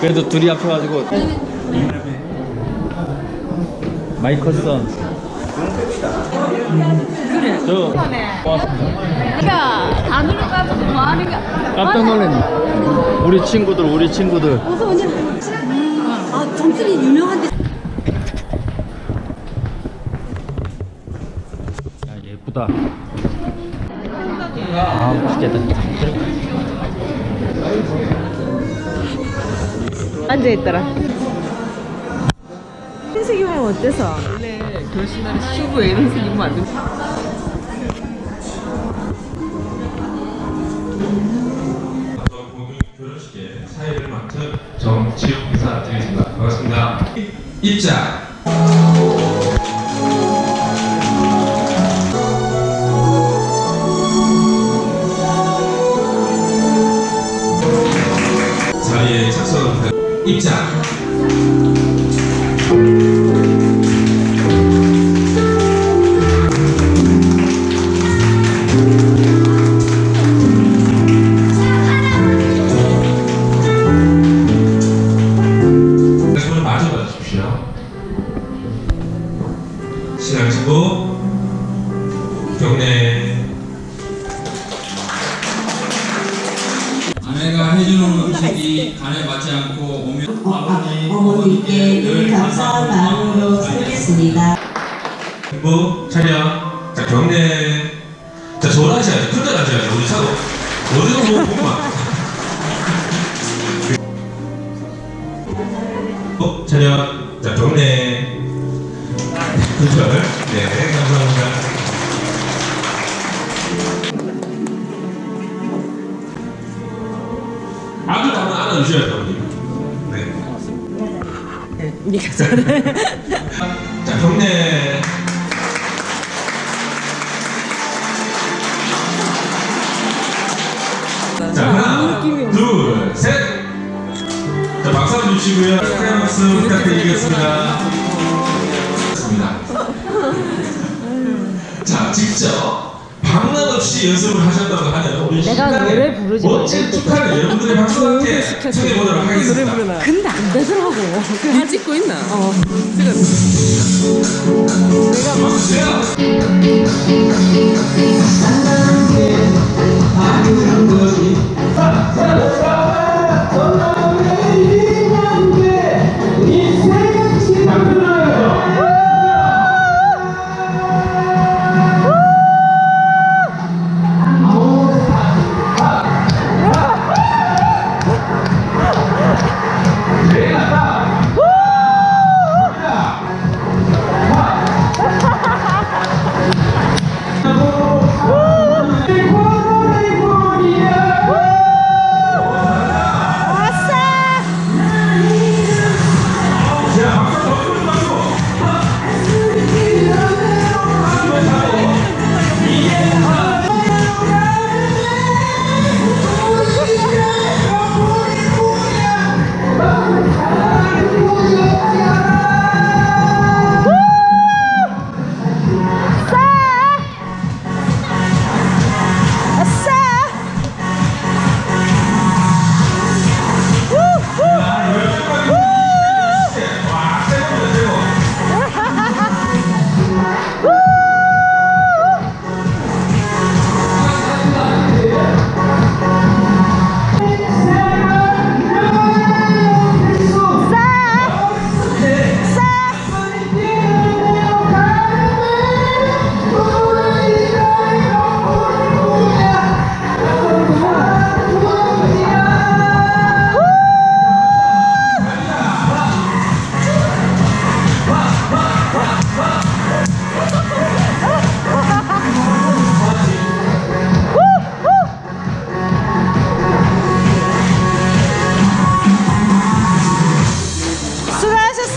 그래도 둘이 합쳐가지고 마이커선 그래. 저 고맙습니다 그러니까 다 눌러가지고 뭐 하는 거. 깜짝 놀랐네 우리 친구들 우리 친구들 어서 오냐? 아, 점술이 유명한데. 야 예쁘다 아 맛있겠다 앉아있더라. 흰색 입으면 어때서? 원래 결혼식날에 슈브에 이런 색 입으면 안 돼. 결혼식에 사회를 맡은 정지욱 이사 드리겠습니다. 반갑습니다. 입장. 입장. 늘 감사한 마음으로 살겠습니다. 신부 차렷 자 경례. 자 저를 하셔야죠. 큰절 하셔야죠. 우리 차도 어디서 뭐 보면 어, 차렷 자 경례. 큰절. 네 감사합니다. 아들 한번 안아주셔야죠. 어머니 네 니가 잘해. 자, 경례. 자, 하나, 둘, 셋. 자, 박수 한번 주시고요. 축하의 박수 부탁드리겠습니다. 좋습니다. 자, 직접 없이 연습을 하셨다고 하는 우리 내가 부르지 멋진 축하를 여러분들의 박수와 함께 청해보도록 하겠습니다. 근데 안 되더라고. 일 찍고 있나? 어. 박수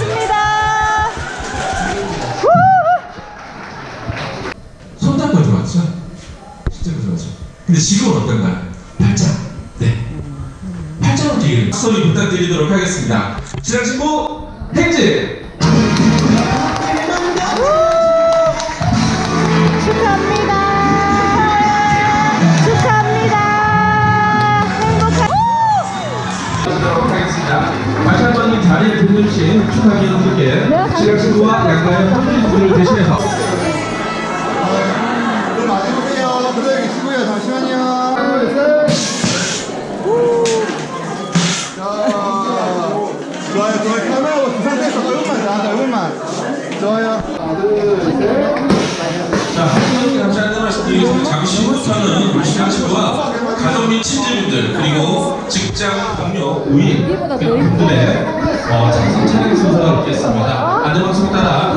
수고하셨습니다. 손잡고 들어왔죠? 손잡고 들어왔죠? 근데 지금은 어떤가요? 팔짱. 네. 팔짱으로 뛰기를 소리 부탁드리도록 하겠습니다. 신랑 신부 행진! 빛내주신 축하기 여러분께 시각 친구와 양가의 선생님 분을 대신해서. 자, 좋아요. 자, 한번 감시 안내 말씀 드리겠습니다. 잠시 후부터는 우리 시각 친구와 가족 및 친지분들 그리고 직장 동료 우인 분들의 어, 장성 차량 순서가 있겠습니다. 안내방송 따라